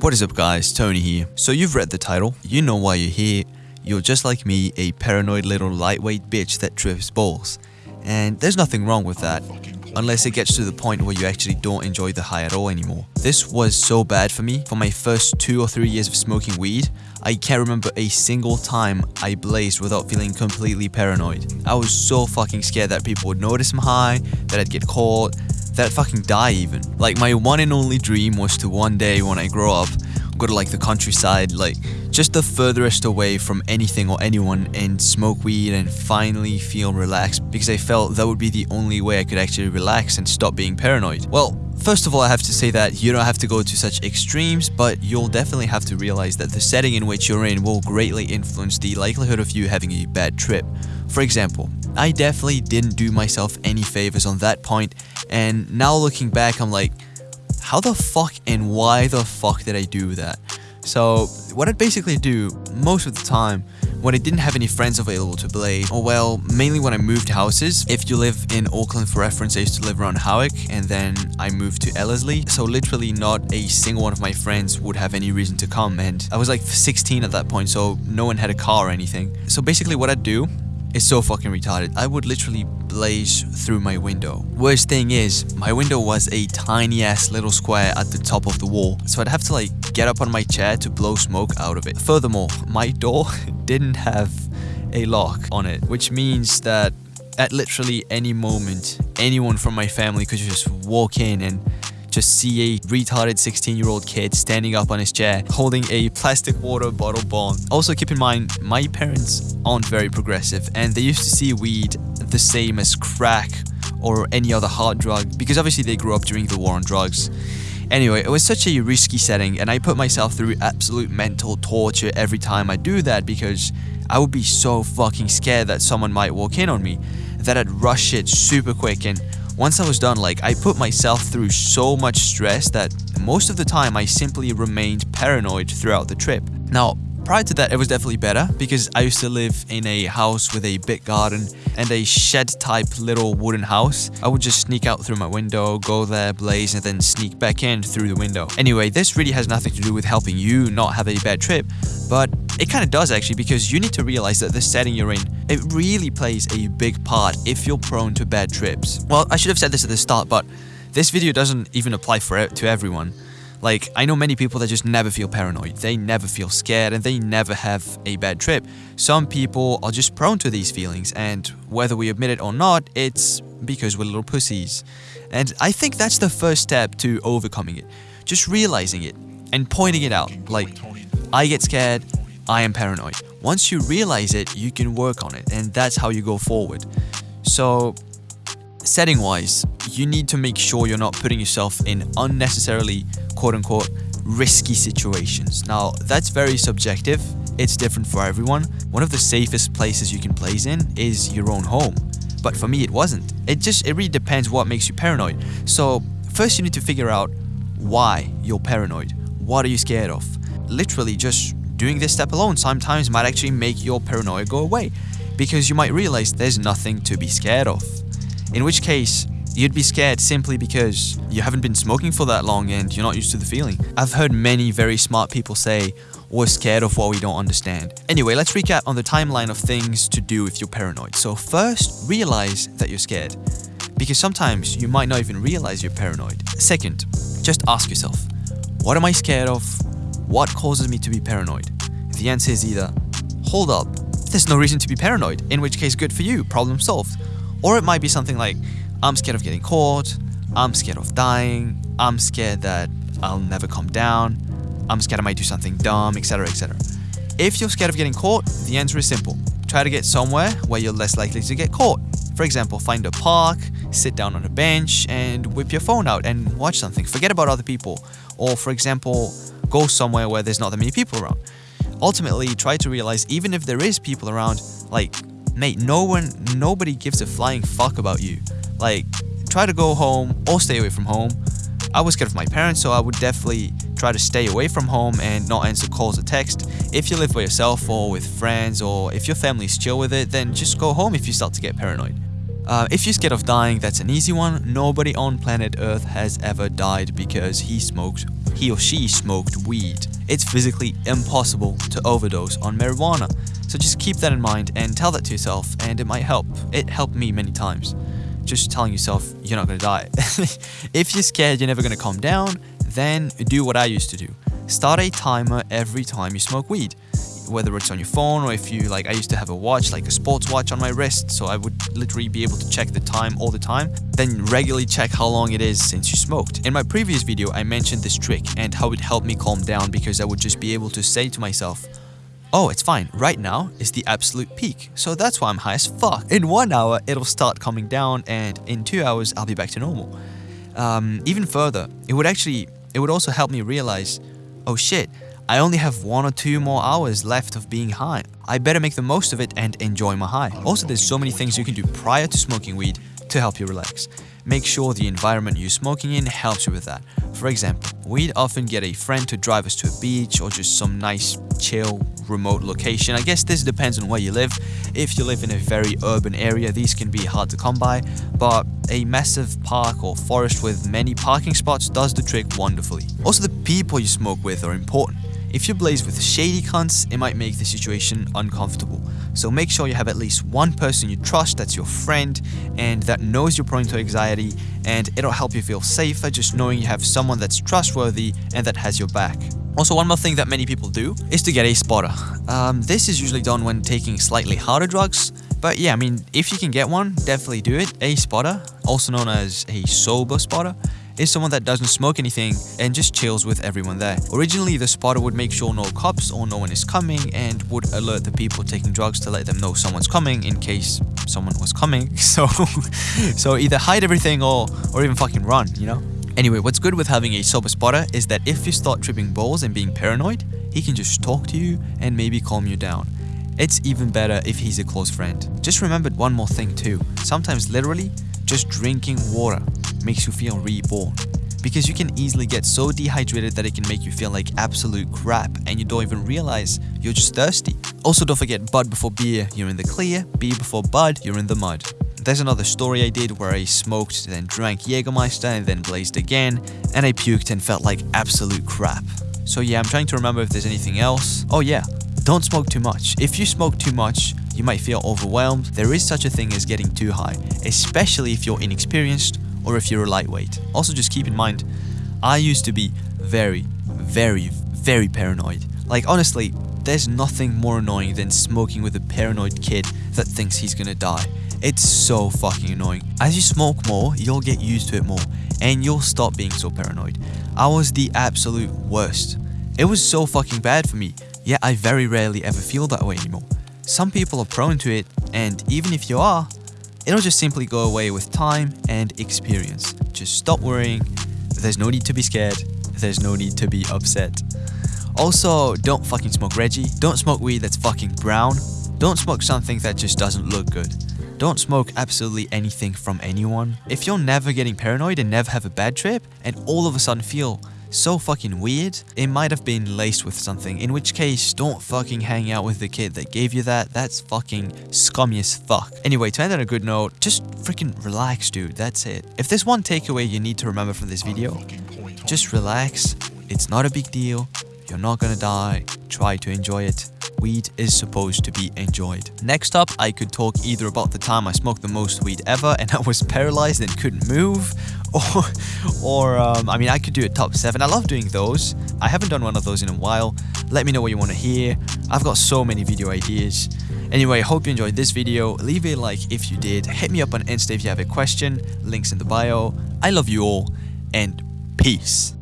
What is up guys, Tony here. So you've read the title, you know why you're here. You're just like me, a paranoid little lightweight bitch that trips balls. And there's nothing wrong with that, unless it gets to the point where you actually don't enjoy the high at all anymore. This was so bad for me. For my first two or three years of smoking weed, I can't remember a single time I blazed without feeling completely paranoid. I was so fucking scared that people would notice I'm high, that I'd get caught, that fucking die even. Like my one and only dream was to one day when I grow up, go to like the countryside, like just the furthest away from anything or anyone and smoke weed and finally feel relaxed because I felt that would be the only way I could actually relax and stop being paranoid. Well, First of all, I have to say that you don't have to go to such extremes, but you'll definitely have to realize that the setting in which you're in will greatly influence the likelihood of you having a bad trip. For example, I definitely didn't do myself any favors on that point, and now looking back, I'm like, how the fuck and why the fuck did I do that? So, what I'd basically do most of the time when I didn't have any friends available to play, or well, mainly when I moved houses. If you live in Auckland for reference, I used to live around Howick and then I moved to Ellerslie. So literally not a single one of my friends would have any reason to come and I was like 16 at that point so no one had a car or anything. So basically what I'd do is so fucking retarded. I would literally blaze through my window. Worst thing is, my window was a tiny ass little square at the top of the wall, so I'd have to like get up on my chair to blow smoke out of it. Furthermore, my door didn't have a lock on it, which means that at literally any moment, anyone from my family could just walk in and just see a retarded 16 year old kid standing up on his chair holding a plastic water bottle bomb. Also keep in mind, my parents aren't very progressive and they used to see weed the same as crack or any other hard drug because obviously they grew up during the war on drugs. Anyway, it was such a risky setting and I put myself through absolute mental torture every time I do that because I would be so fucking scared that someone might walk in on me that I'd rush it super quick and once I was done, like I put myself through so much stress that most of the time I simply remained paranoid throughout the trip. Now, prior to that, it was definitely better because I used to live in a house with a big garden and a shed type little wooden house. I would just sneak out through my window, go there, blaze, and then sneak back in through the window. Anyway, this really has nothing to do with helping you not have a bad trip, but it kind of does actually because you need to realize that the setting you're in, it really plays a big part if you're prone to bad trips. Well, I should have said this at the start, but this video doesn't even apply for to everyone. Like, I know many people that just never feel paranoid, they never feel scared, and they never have a bad trip. Some people are just prone to these feelings, and whether we admit it or not, it's because we're little pussies. And I think that's the first step to overcoming it. Just realizing it and pointing it out. Like, I get scared, I am paranoid. Once you realize it, you can work on it, and that's how you go forward. So, setting wise, you need to make sure you're not putting yourself in unnecessarily quote unquote risky situations. Now, that's very subjective, it's different for everyone. One of the safest places you can place in is your own home. But for me, it wasn't. It just, it really depends what makes you paranoid. So, first, you need to figure out why you're paranoid. What are you scared of? Literally, just doing this step alone sometimes might actually make your paranoia go away because you might realize there's nothing to be scared of. In which case, you'd be scared simply because you haven't been smoking for that long and you're not used to the feeling. I've heard many very smart people say, we're scared of what we don't understand. Anyway, let's recap on the timeline of things to do if you're paranoid. So first, realize that you're scared. Because sometimes you might not even realize you're paranoid. Second, just ask yourself, what am I scared of? What causes me to be paranoid? The answer is either, hold up, there's no reason to be paranoid, in which case good for you, problem solved. Or it might be something like, I'm scared of getting caught, I'm scared of dying, I'm scared that I'll never come down, I'm scared I might do something dumb, etc. etc. If you're scared of getting caught, the answer is simple. Try to get somewhere where you're less likely to get caught. For example, find a park, sit down on a bench, and whip your phone out and watch something. Forget about other people. Or, for example, go somewhere where there's not that many people around. Ultimately, try to realize even if there is people around, like, mate, no one, nobody gives a flying fuck about you. Like, try to go home or stay away from home. I was scared of my parents, so I would definitely try to stay away from home and not answer calls or text. If you live by yourself or with friends, or if your family's chill with it, then just go home if you start to get paranoid. Uh, if you're scared of dying, that's an easy one. Nobody on planet Earth has ever died because he smoked he or she smoked weed. It's physically impossible to overdose on marijuana. So just keep that in mind and tell that to yourself and it might help. It helped me many times. Just telling yourself you're not gonna die. if you're scared you're never gonna calm down, then do what I used to do. Start a timer every time you smoke weed whether it's on your phone or if you like I used to have a watch like a sports watch on my wrist so I would literally be able to check the time all the time then regularly check how long it is since you smoked. In my previous video I mentioned this trick and how it helped me calm down because I would just be able to say to myself Oh, it's fine. Right now is the absolute peak, so that's why I'm high as fuck. In one hour, it'll start coming down, and in two hours, I'll be back to normal. Um, even further, it would actually, it would also help me realize, oh shit, I only have one or two more hours left of being high. I better make the most of it and enjoy my high. Also, there's so many things you can do prior to smoking weed to help you relax. Make sure the environment you're smoking in helps you with that. For example, we'd often get a friend to drive us to a beach or just some nice, chill, remote location. I guess this depends on where you live. If you live in a very urban area, these can be hard to come by, but a massive park or forest with many parking spots does the trick wonderfully. Also, the people you smoke with are important. If you blaze with shady cunts, it might make the situation uncomfortable. So make sure you have at least one person you trust that's your friend and that knows you're prone to anxiety and it'll help you feel safer just knowing you have someone that's trustworthy and that has your back. Also, one more thing that many people do is to get a spotter. Um, this is usually done when taking slightly harder drugs, but yeah, I mean, if you can get one, definitely do it. A spotter, also known as a sober spotter, is someone that doesn't smoke anything and just chills with everyone there. Originally, the spotter would make sure no cops or no one is coming and would alert the people taking drugs to let them know someone's coming in case someone was coming. So, so either hide everything or, or even fucking run, you know? Anyway, what's good with having a sober spotter is that if you start tripping balls and being paranoid, he can just talk to you and maybe calm you down. It's even better if he's a close friend. Just remember one more thing too. Sometimes literally, just drinking water makes you feel reborn. Because you can easily get so dehydrated that it can make you feel like absolute crap and you don't even realize you're just thirsty. Also don't forget bud before beer, you're in the clear, beer before bud, you're in the mud. There's another story I did where I smoked, then drank Jägermeister and then blazed again, and I puked and felt like absolute crap. So yeah, I'm trying to remember if there's anything else. Oh yeah, don't smoke too much. If you smoke too much, you might feel overwhelmed. There is such a thing as getting too high, especially if you're inexperienced or if you're a lightweight. Also just keep in mind, I used to be very, very, very paranoid. Like honestly, there's nothing more annoying than smoking with a paranoid kid that thinks he's gonna die. It's so fucking annoying. As you smoke more, you'll get used to it more and you'll stop being so paranoid. I was the absolute worst. It was so fucking bad for me, yet I very rarely ever feel that way anymore. Some people are prone to it, and even if you are, it'll just simply go away with time and experience. Just stop worrying, there's no need to be scared, there's no need to be upset. Also, don't fucking smoke Reggie, don't smoke weed that's fucking brown, don't smoke something that just doesn't look good. Don't smoke absolutely anything from anyone. If you're never getting paranoid and never have a bad trip, and all of a sudden feel so fucking weird, it might have been laced with something, in which case, don't fucking hang out with the kid that gave you that, that's fucking scummy as fuck. Anyway, to end on a good note, just freaking relax dude, that's it. If there's one takeaway you need to remember from this video, just relax, it's not a big deal, you're not gonna die, try to enjoy it weed is supposed to be enjoyed. Next up, I could talk either about the time I smoked the most weed ever and I was paralyzed and couldn't move, or, or um, I mean, I could do a top 7. I love doing those. I haven't done one of those in a while. Let me know what you want to hear. I've got so many video ideas. Anyway, hope you enjoyed this video. Leave a like if you did. Hit me up on Insta if you have a question. Links in the bio. I love you all, and peace.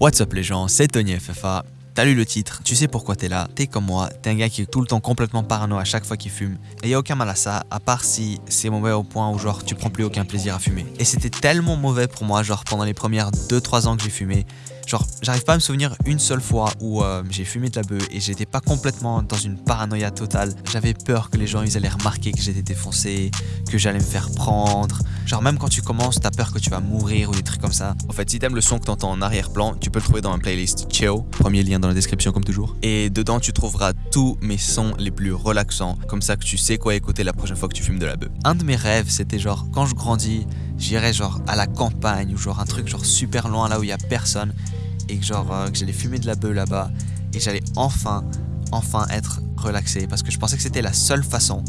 What's up les gens, c'est Tony FFA. T'as lu le titre, tu sais pourquoi t'es là, t'es comme moi, t'es un gars qui est tout le temps complètement parano à chaque fois qu'il fume. Et y a aucun mal à ça, à part si c'est mauvais au point où genre tu prends plus aucun plaisir à fumer. Et c'était tellement mauvais pour moi, genre pendant les premières 2-3 ans que j'ai fumé, genre j'arrive pas à me souvenir une seule fois où euh, j'ai fumé de la bœuf et j'étais pas complètement dans une paranoïa totale. J'avais peur que les gens ils allaient remarquer que j'étais défoncé, que j'allais me faire prendre, Genre même quand tu commences, t'as peur que tu vas mourir ou des trucs comme ça. En fait, si t'aimes le son que t'entends en arrière-plan, tu peux le trouver dans ma playlist Chill, premier lien dans la description comme toujours. Et dedans, tu trouveras tous mes sons les plus relaxants, comme ça que tu sais quoi écouter la prochaine fois que tu fumes de la bœuf. Un de mes rêves, c'était genre quand je grandis, j'irais genre à la campagne ou genre un truc genre super loin là où il y a personne. Et que genre euh, que j'allais fumer de la bœuf là-bas. Et j'allais enfin enfin être relaxé. Parce que je pensais que c'était la seule façon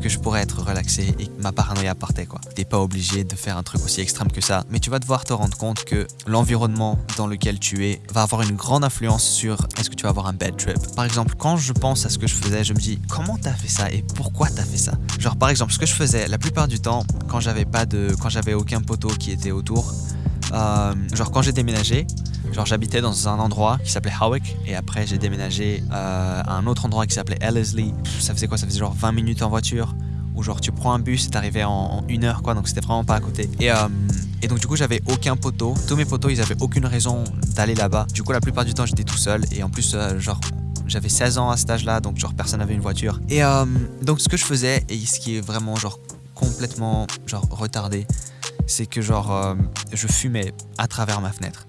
que je pourrais être relaxé et que ma paranoïa partait quoi. T'es pas obligé de faire un truc aussi extrême que ça, mais tu vas devoir te rendre compte que l'environnement dans lequel tu es va avoir une grande influence sur est-ce que tu vas avoir un bad trip. Par exemple, quand je pense à ce que je faisais, je me dis comment t'as fait ça et pourquoi t'as fait ça? Genre par exemple, ce que je faisais la plupart du temps quand j'avais pas de, quand j'avais aucun poteau qui était autour, euh, genre quand j'ai déménagé, Genre j'habitais dans un endroit qui s'appelait Howick et après j'ai déménagé euh, à un autre endroit qui s'appelait Ellerslie. Ça faisait quoi? Ça faisait genre 20 minutes en voiture ou genre tu prends un bus et t'arrivais en, en une heure quoi donc c'était vraiment pas à côté. Et, euh, et donc du coup j'avais aucun poteau. Tous mes poteaux ils avaient aucune raison d'aller là-bas. Du coup la plupart du temps j'étais tout seul et en plus euh, genre j'avais 16 ans à cet âge-là, donc genre personne n'avait une voiture. Et donc ce que je faisais, et ce qui est vraiment genre complètement genre retardé, c'est que genre je fumais à travers ma fenêtre.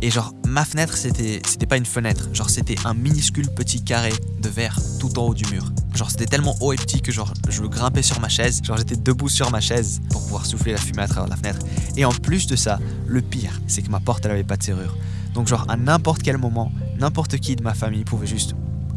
Et genre, ma fenêtre, c'était pas une fenêtre. Genre, c'était un minuscule petit carré de verre tout en haut du mur. Genre, c'était tellement haut et petit que genre, je grimpais sur ma chaise. Genre, j'étais debout sur ma chaise pour pouvoir souffler la fumée à travers la fenêtre. Et en plus de ça, le pire, c'est que ma porte, elle avait pas de serrure. Donc, genre, à n'importe quel moment, n'importe qui de ma famille pouvait juste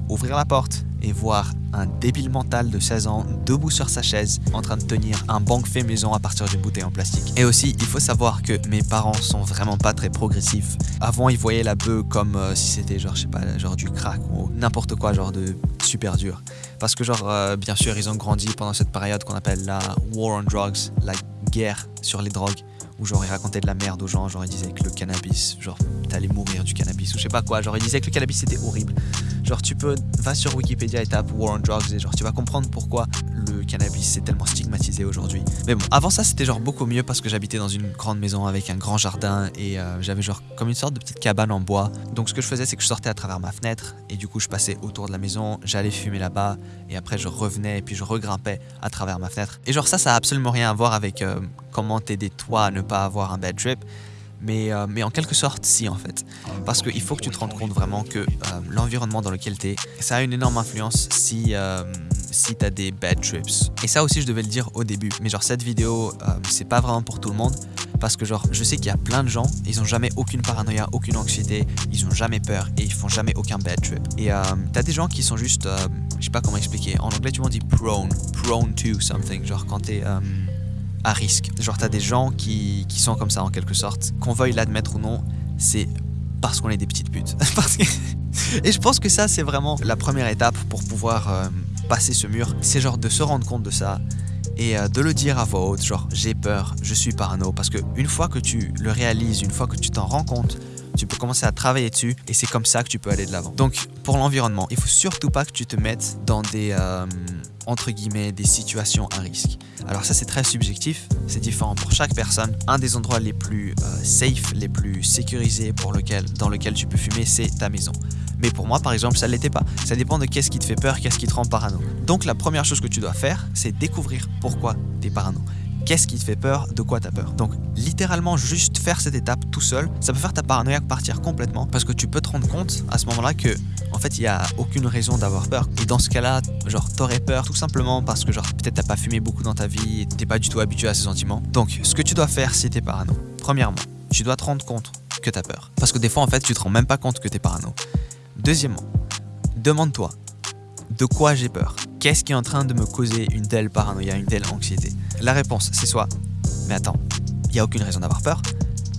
ouvrir la porte et voir un débile mental de 16 ans debout sur sa chaise en train de tenir un banc fait maison à partir d'une bouteille en plastique. Et aussi, il faut savoir que mes parents sont vraiment pas très progressifs. Avant, ils voyaient la bœuf comme euh, si c'était genre, je sais pas, genre du crack ou n'importe quoi, genre de super dur. Parce que genre, euh, bien sûr, ils ont grandi pendant cette période qu'on appelle la War on Drugs, la guerre sur les drogues où genre il racontait de la merde aux gens, genre il disait que le cannabis, genre t'allais mourir du cannabis ou je sais pas quoi, genre il disait que le cannabis c'était horrible. Genre tu peux, va sur Wikipédia et tape War on Drugs et genre tu vas comprendre pourquoi le cannabis c'est tellement stigmatisé aujourd'hui. Mais bon, avant ça c'était genre beaucoup mieux parce que j'habitais dans une grande maison avec un grand jardin et euh, j'avais genre comme une sorte de petite cabane en bois. Donc ce que je faisais c'est que je sortais à travers ma fenêtre et du coup je passais autour de la maison, j'allais fumer là-bas et après je revenais et puis je regrimpais à travers ma fenêtre. Et genre ça ça a absolument rien à voir avec euh, comment t'aider toi à ne pas avoir un bad trip. Mais, euh, mais en quelque sorte, si en fait. Parce qu'il faut que tu te rendes compte vraiment que l'environnement dans lequel tu es, ça a une énorme influence si, si tu as des bad trips. Et ça aussi, je devais le dire au début. Mais genre, cette vidéo, c'est pas vraiment pour tout le monde. Parce que genre, je sais qu'il y a plein de gens, ils ont jamais aucune paranoïa, aucune anxiété, ils ont jamais peur et ils font jamais aucun bad trip. Et t'as des gens qui sont juste, je sais pas comment expliquer, en anglais tu m'en dis prone, prone to something, genre quand t'es à risque. Genre, t'as des gens qui, qui, sont comme ça en quelque sorte. Qu'on veuille l'admettre ou non, c'est parce qu'on est des petites putes. Et je pense que ça, c'est vraiment la première étape pour pouvoir euh, passer ce mur. C'est genre de se rendre compte de ça et euh, de le dire à voix haute, genre j'ai peur, je suis parano. Parce que une fois que tu le réalises, une fois que tu t'en rends compte, tu peux commencer à travailler dessus et c'est comme ça que tu peux aller de l'avant. Donc pour l'environnement, il faut surtout pas que tu te mettes dans des euh, entre guillemets des situations à risque. Alors ça c'est très subjectif, c'est différent pour chaque personne. Un des endroits les plus euh, safe, les plus sécurisés pour lequel, dans lequel tu peux fumer, c'est ta maison. Mais pour moi, par exemple, ça ne l'était pas. Ça dépend de qu'est-ce qui te fait peur, qu'est-ce qui te rend parano. Donc la première chose que tu dois faire, c'est découvrir pourquoi tu es parano. Qu'est-ce qui te fait peur? De quoi t'as peur? Donc littéralement juste faire cette étape tout seul, ça peut faire ta paranoïa partir complètement parce que tu peux te rendre compte à ce moment-là que en fait il y a aucune raison d'avoir peur. Et dans ce cas-là, genre t'aurais peur tout simplement parce que genre peut-être t'as pas fumé beaucoup dans ta vie t'es pas du tout habitué à ces sentiments. Donc ce que tu dois faire si t'es parano, premièrement, tu dois te rendre compte que t'as peur. Parce que des fois en fait tu te rends même pas compte que t'es parano. Deuxièmement, demande-toi de quoi j'ai peur? Qu'est-ce qui est en train de me causer une telle paranoïa, une telle anxiété? La réponse, c'est soit Mais attends, il n'y a aucune raison d'avoir peur.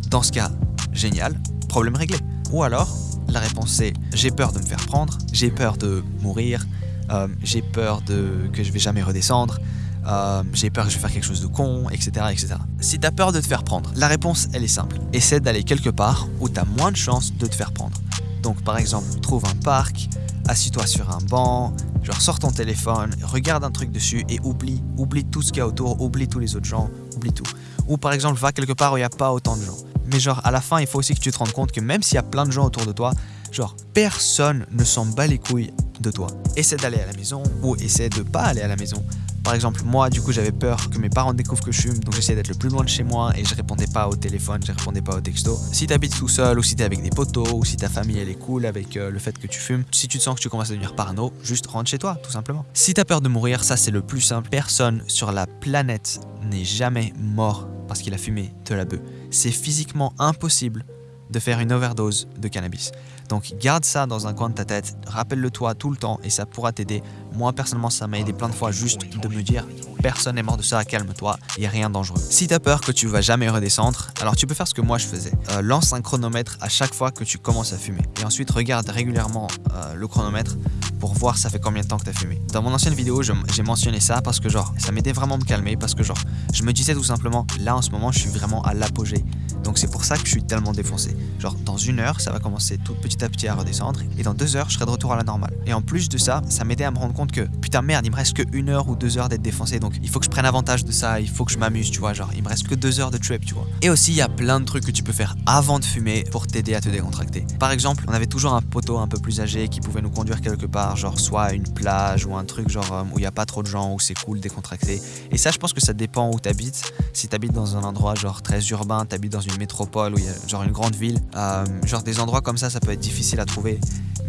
Dans ce cas, génial, problème réglé. Ou alors, la réponse c'est J'ai peur de me faire prendre, j'ai peur de mourir, euh, j'ai peur de que je vais jamais redescendre, euh, j'ai peur que je vais faire quelque chose de con, etc. etc. Si tu as peur de te faire prendre, la réponse elle est simple. Essaie d'aller quelque part où tu as moins de chances de te faire prendre. Donc par exemple, trouve un parc, assis-toi sur un banc, genre sors ton téléphone, regarde un truc dessus et oublie, oublie tout ce qu'il y a autour, oublie tous les autres gens, oublie tout. Ou par exemple, va quelque part où il n'y a pas autant de gens. Mais genre à la fin, il faut aussi que tu te rendes compte que même s'il y a plein de gens autour de toi, genre personne ne s'en bat les couilles de toi. Essaie d'aller à la maison ou essaie de pas aller à la maison Par exemple, moi, du coup, j'avais peur que mes parents découvrent que je fume, donc j'essayais d'être le plus loin de chez moi et je répondais pas au téléphone, je répondais pas au texto. Si t'habites tout seul ou si t'es avec des potos ou si ta famille elle est cool avec euh, le fait que tu fumes, si tu te sens que tu commences à devenir parano, juste rentre chez toi, tout simplement. Si t'as peur de mourir, ça c'est le plus simple. Personne sur la planète n'est jamais mort parce qu'il a fumé de la bœuf. C'est physiquement impossible de faire une overdose de cannabis. Donc garde ça dans un coin de ta tête, rappelle-le toi tout le temps et ça pourra t'aider. Moi personnellement ça m'a aidé plein de fois juste de me dire personne n'est mort de ça, calme-toi, il n'y a rien dangereux. Si tu as peur que tu vas jamais redescendre, alors tu peux faire ce que moi je faisais. Euh, lance un chronomètre à chaque fois que tu commences à fumer et ensuite regarde régulièrement euh, le chronomètre pour voir ça fait combien de temps que tu as fumé. Dans mon ancienne vidéo, j'ai mentionné ça parce que genre ça m'aidait vraiment à me calmer parce que genre je me disais tout simplement là en ce moment je suis vraiment à l'apogée donc c'est pour ça que je suis tellement défoncé. Genre dans une heure, ça va commencer tout petit à petit à redescendre et dans deux heures, je serai de retour à la normale. Et en plus de ça, ça m'aidait à me rendre compte que putain merde, il me reste que une heure ou deux heures d'être défoncé. Donc il faut que je prenne avantage de ça, il faut que je m'amuse, tu vois. Genre il me reste que deux heures de trip, tu vois. Et aussi il y a plein de trucs que tu peux faire avant de fumer pour t'aider à te décontracter. Par exemple, on avait toujours un poteau un peu plus âgé qui pouvait nous conduire quelque part, genre soit à une plage ou un truc genre euh, où il n'y a pas trop de gens, où c'est cool décontracté. Et ça, je pense que ça dépend où t'habites. Si t'habites dans un endroit genre très urbain, t'habites dans une métropole où il y a genre une grande ville, euh, genre des endroits comme ça, ça peut être difficile à trouver.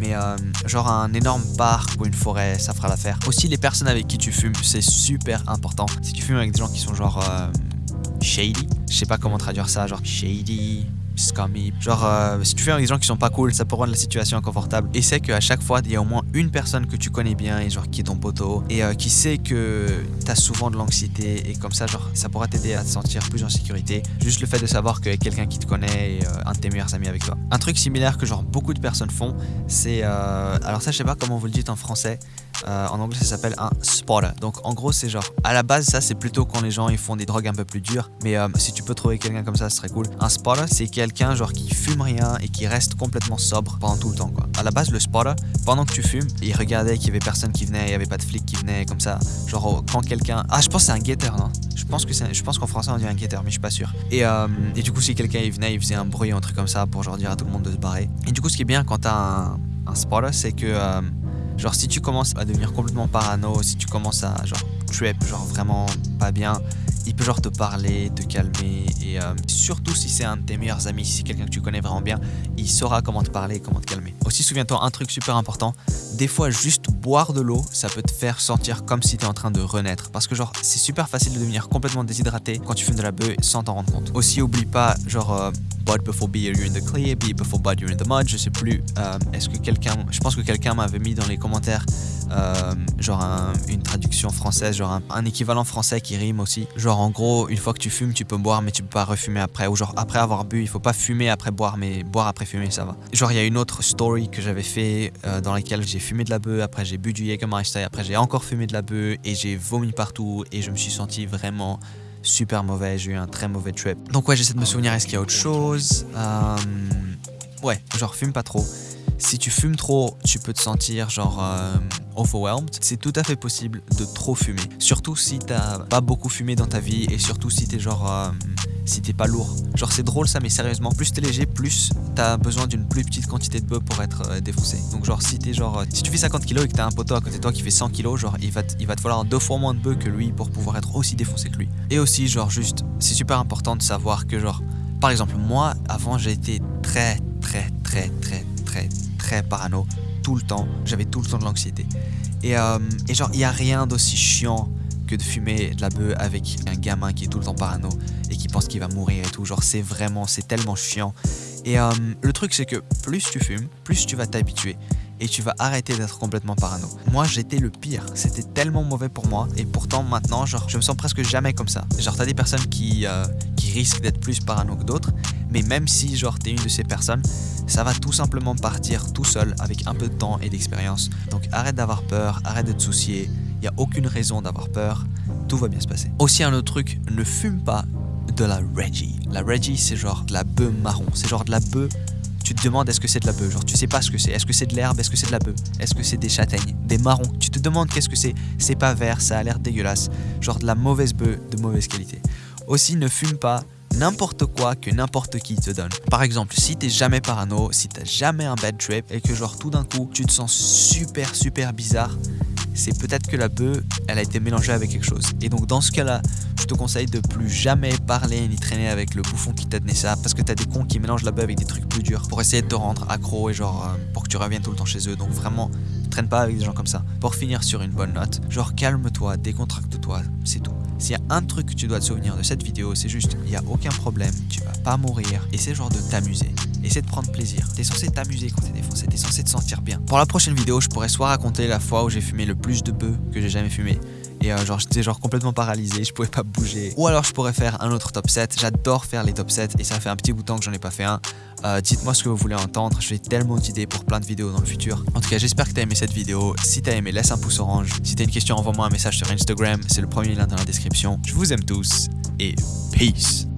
Mais euh, genre un énorme parc ou une forêt, ça fera l'affaire. Aussi les personnes avec qui tu fumes, c'est super important. Si tu fumes avec des gens qui sont genre euh, shady, je sais pas comment traduire ça, genre shady, Genre, euh, si tu fais avec des gens qui sont pas cool, ça peut rendre la situation inconfortable. Et c'est qu'à chaque fois, il y a au moins une personne que tu connais bien et genre qui est ton poteau et euh, qui sait que t'as souvent de l'anxiété et comme ça, genre, ça pourra t'aider à te sentir plus en sécurité. Juste le fait de savoir a quelqu'un qui te connaît et euh, un de tes meilleurs amis avec toi. Un truc similaire que genre beaucoup de personnes font, c'est alors ça, je sais pas comment vous le dites en français. En anglais, ça s'appelle un spotter. Donc, en gros, c'est genre, à la base, ça, c'est plutôt quand les gens ils font des drogues un peu plus dures. Mais si tu peux trouver quelqu'un comme ça, ce serait cool. Un spotter, c'est quelqu'un genre qui fume rien et qui reste complètement sobre pendant tout le temps quoi. À la base le spotter, pendant que tu fumes, il regardait qu'il y avait personne qui venait, il y avait pas de flic qui venait comme ça. Genre quand quelqu'un ah je pense c'est un guetteur non? Je pense que je pense qu'en français on dit un guetteur mais je suis pas sûr. Et, euh, et du coup si quelqu'un il venait, il faisait un bruit un truc comme ça pour genre dire à tout le monde de se barrer. Et du coup ce qui est bien quand t'as un, un spotter c'est que euh, genre si tu commences à devenir complètement parano, si tu commences à genre trip genre vraiment pas bien il peut genre te parler, te calmer et euh, surtout si c'est un de tes meilleurs amis, si c'est quelqu'un que tu connais vraiment bien, il saura comment te parler, comment te calmer. Aussi souviens-toi un truc super important, des fois juste boire de l'eau, ça peut te faire sentir comme si tu es en train de renaître parce que genre c'est super facile de devenir complètement déshydraté quand tu fumes de la bœuf sans t'en rendre compte. Aussi oublie pas genre euh, Bud before beer, you're in the clear, beer before bud, you're in the mud, je sais plus. Euh, est-ce que quelqu'un, je pense que quelqu'un m'avait mis dans les commentaires euh, genre une traduction française, genre un, équivalent français qui rime aussi. Genre en gros, une fois que tu fumes, tu peux boire, mais tu peux pas refumer après. Ou genre après avoir bu, il faut pas fumer après boire, mais boire après fumer, ça va. Genre il y a une autre story que j'avais fait euh, dans laquelle j'ai fumé de la bœuf, après j'ai bu du Jägermeister, après j'ai encore fumé de la bœuf et j'ai vomi partout et je me suis senti vraiment super mauvais, j'ai eu un très mauvais trip. Donc ouais, j'essaie de me souvenir, est-ce qu'il y a autre chose? Euh, Ouais, genre fume pas trop. Si tu fumes trop, tu peux te sentir genre euh, overwhelmed. C'est tout à fait possible de trop fumer. Surtout si t'as pas beaucoup fumé dans ta vie et surtout si t'es genre... Euh, si t'es pas lourd. Genre c'est drôle ça mais sérieusement, plus t'es léger, plus t'as besoin d'une plus petite quantité de bœuf pour être euh, défoncé. Donc genre si t'es genre... si tu fais 50 kg et que t'as un poteau à côté de toi qui fait 100 kg, genre il va, il va te falloir deux fois moins de bœuf que lui pour pouvoir être aussi défoncé que lui. Et aussi genre juste, c'est super important de savoir que genre... Par exemple, moi, avant, été très, très, très, très, très, parano tout le temps. J'avais tout le temps de l'anxiété. Et, euh, et, genre, il n'y a rien d'aussi chiant que de fumer de la bœuf avec un gamin qui est tout le temps parano et qui pense qu'il va mourir et tout. Genre, c'est vraiment, c'est tellement chiant. Et euh, le truc, c'est que plus tu fumes, plus tu vas t'habituer et tu vas arrêter d'être complètement parano. Moi, j'étais le pire. C'était tellement mauvais pour moi. Et pourtant, maintenant, genre, je me sens presque jamais comme ça. Genre, t'as des personnes qui, euh, qui risquent d'être plus parano que d'autres. Mais même si, genre, t'es une de ces personnes, ça va tout simplement partir tout seul avec un peu de temps et d'expérience. Donc, arrête d'avoir peur, arrête de te soucier. Il a aucune raison d'avoir peur. Tout va bien se passer. Aussi, un autre truc, ne fume pas de la Reggie. La Reggie, c'est genre de la bœuf marron. C'est genre de la bœuf tu te demandes est-ce que c'est de la bœuf, genre tu sais pas ce que c'est, est-ce que c'est de l'herbe, est-ce que c'est de la bœuf, est-ce que c'est des châtaignes, des marrons, tu te demandes qu'est-ce que c'est, c'est pas vert, ça a l'air dégueulasse, genre de la mauvaise bœuf de mauvaise qualité. Aussi ne fume pas n'importe quoi que n'importe qui te donne. Par exemple, si t'es jamais parano, si t'as jamais un bad trip et que genre tout d'un coup tu te sens super super bizarre, c'est peut-être que la bœuf, elle a été mélangée avec quelque chose. Et donc dans ce cas-là, je te conseille de plus jamais parler ni traîner avec le bouffon qui t'a donné ça, parce que t'as des cons qui mélangent la bœuf avec des trucs plus durs pour essayer de te rendre accro et genre euh, pour que tu reviennes tout le temps chez eux. Donc vraiment, traîne pas avec des gens comme ça. Pour finir sur une bonne note, genre calme-toi, décontracte-toi, c'est tout. S'il y a un truc que tu dois te souvenir de cette vidéo, c'est juste, il n'y a aucun problème, tu vas pas mourir, et c'est genre de t'amuser. Essaie de prendre plaisir. T'es censé t'amuser quand t'es défoncé, t'es censé te sentir bien. Pour la prochaine vidéo, je pourrais soit raconter la fois où j'ai fumé le plus de bœufs que j'ai jamais fumé, et euh, genre j'étais genre complètement paralysé, je pouvais pas bouger. Ou alors je pourrais faire un autre top 7, j'adore faire les top 7 et ça fait un petit bout de temps que j'en ai pas fait un. Euh, dites-moi ce que vous voulez entendre, j'ai tellement d'idées pour plein de vidéos dans le futur. En tout cas j'espère que t'as aimé cette vidéo, si t'as aimé laisse un pouce orange, si t'as une question envoie-moi un message sur Instagram, c'est le premier lien dans la description. Je vous aime tous et peace